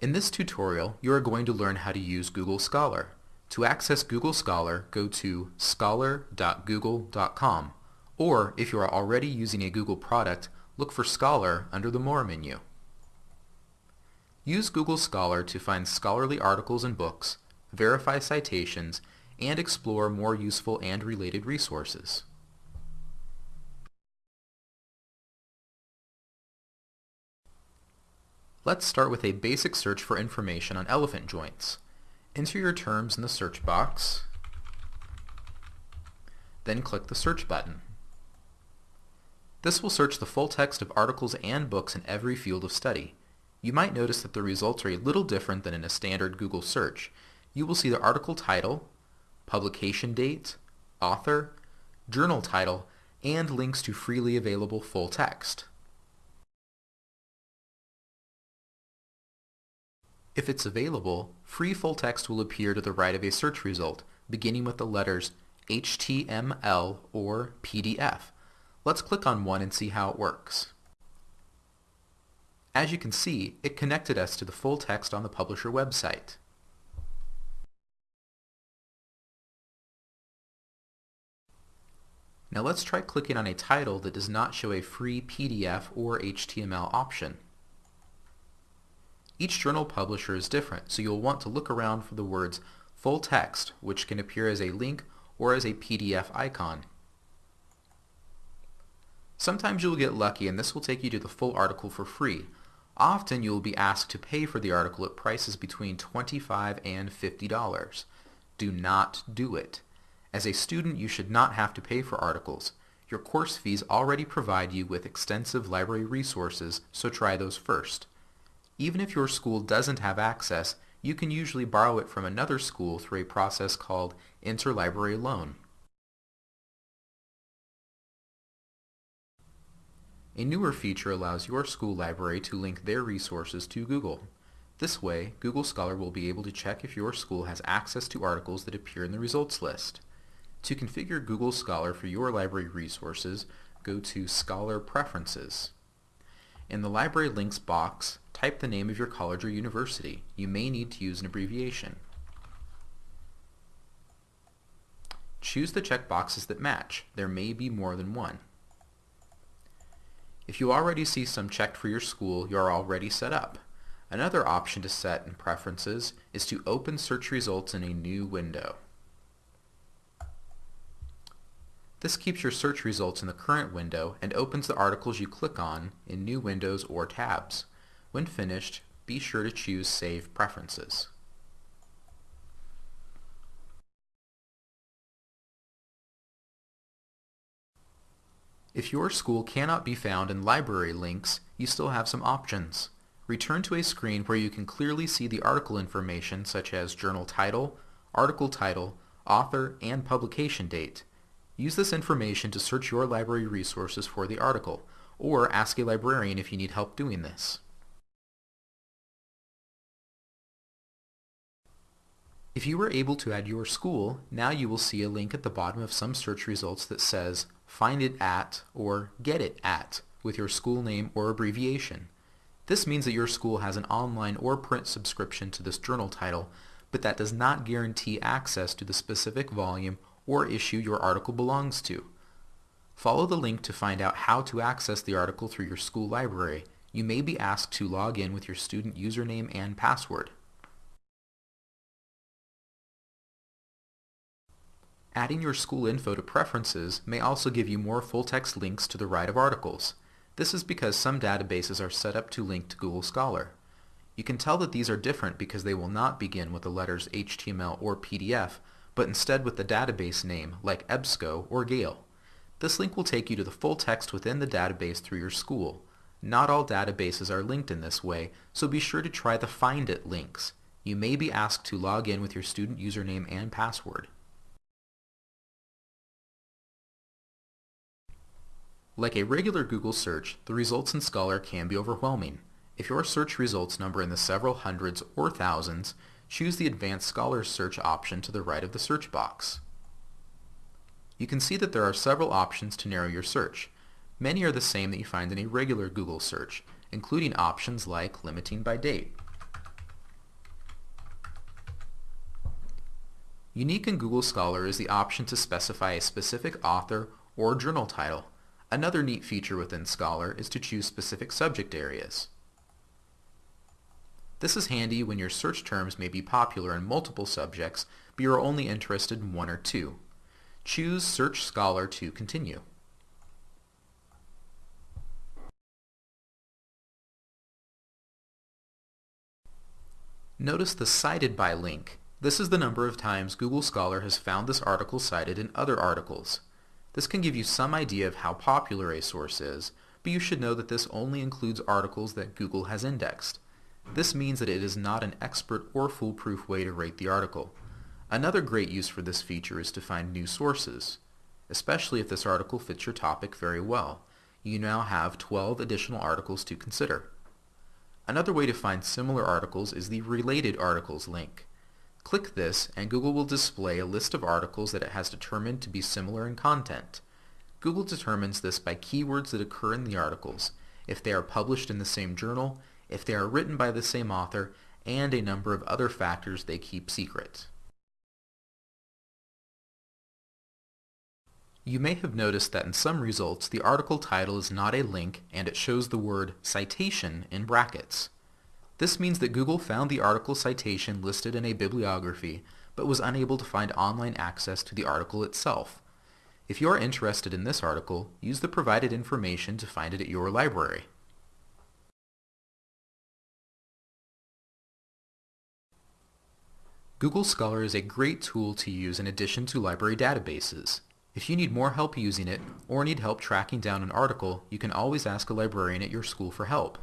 In this tutorial, you are going to learn how to use Google Scholar. To access Google Scholar, go to scholar.google.com, or if you are already using a Google product, look for Scholar under the More menu. Use Google Scholar to find scholarly articles and books, verify citations, and explore more useful and related resources. Let's start with a basic search for information on elephant joints. Enter your terms in the search box, then click the search button. This will search the full text of articles and books in every field of study. You might notice that the results are a little different than in a standard Google search. You will see the article title, publication date, author, journal title, and links to freely available full text. If it's available, free full text will appear to the right of a search result, beginning with the letters HTML or PDF. Let's click on one and see how it works. As you can see, it connected us to the full text on the publisher website. Now let's try clicking on a title that does not show a free PDF or HTML option. Each journal publisher is different, so you'll want to look around for the words full text, which can appear as a link or as a PDF icon. Sometimes you'll get lucky and this will take you to the full article for free. Often you will be asked to pay for the article at prices between 25 and $50. Do not do it. As a student, you should not have to pay for articles. Your course fees already provide you with extensive library resources, so try those first. Even if your school doesn't have access, you can usually borrow it from another school through a process called interlibrary loan. A newer feature allows your school library to link their resources to Google. This way, Google Scholar will be able to check if your school has access to articles that appear in the results list. To configure Google Scholar for your library resources, go to Scholar Preferences. In the Library Links box, type the name of your college or university. You may need to use an abbreviation. Choose the checkboxes that match. There may be more than one. If you already see some checked for your school, you are already set up. Another option to set in Preferences is to open search results in a new window. This keeps your search results in the current window and opens the articles you click on in new windows or tabs. When finished, be sure to choose Save Preferences. If your school cannot be found in library links, you still have some options. Return to a screen where you can clearly see the article information such as journal title, article title, author, and publication date. Use this information to search your library resources for the article, or ask a librarian if you need help doing this. If you were able to add your school, now you will see a link at the bottom of some search results that says Find it at or Get it at with your school name or abbreviation. This means that your school has an online or print subscription to this journal title, but that does not guarantee access to the specific volume or issue your article belongs to. Follow the link to find out how to access the article through your school library. You may be asked to log in with your student username and password. Adding your school info to preferences may also give you more full-text links to the right of articles. This is because some databases are set up to link to Google Scholar. You can tell that these are different because they will not begin with the letters HTML or PDF, but instead with the database name like EBSCO or Gale. This link will take you to the full text within the database through your school. Not all databases are linked in this way, so be sure to try the Find It links. You may be asked to log in with your student username and password. Like a regular Google search, the results in Scholar can be overwhelming. If your search results number in the several hundreds or thousands, choose the Advanced Scholar search option to the right of the search box. You can see that there are several options to narrow your search. Many are the same that you find in a regular Google search, including options like limiting by date. Unique in Google Scholar is the option to specify a specific author or journal title Another neat feature within Scholar is to choose specific subject areas. This is handy when your search terms may be popular in multiple subjects, but you are only interested in one or two. Choose Search Scholar to continue. Notice the Cited By link. This is the number of times Google Scholar has found this article cited in other articles. This can give you some idea of how popular a source is, but you should know that this only includes articles that Google has indexed. This means that it is not an expert or foolproof way to rate the article. Another great use for this feature is to find new sources, especially if this article fits your topic very well. You now have 12 additional articles to consider. Another way to find similar articles is the Related Articles link. Click this and Google will display a list of articles that it has determined to be similar in content. Google determines this by keywords that occur in the articles, if they are published in the same journal, if they are written by the same author, and a number of other factors they keep secret. You may have noticed that in some results the article title is not a link and it shows the word citation in brackets. This means that Google found the article citation listed in a bibliography but was unable to find online access to the article itself. If you are interested in this article, use the provided information to find it at your library. Google Scholar is a great tool to use in addition to library databases. If you need more help using it, or need help tracking down an article, you can always ask a librarian at your school for help.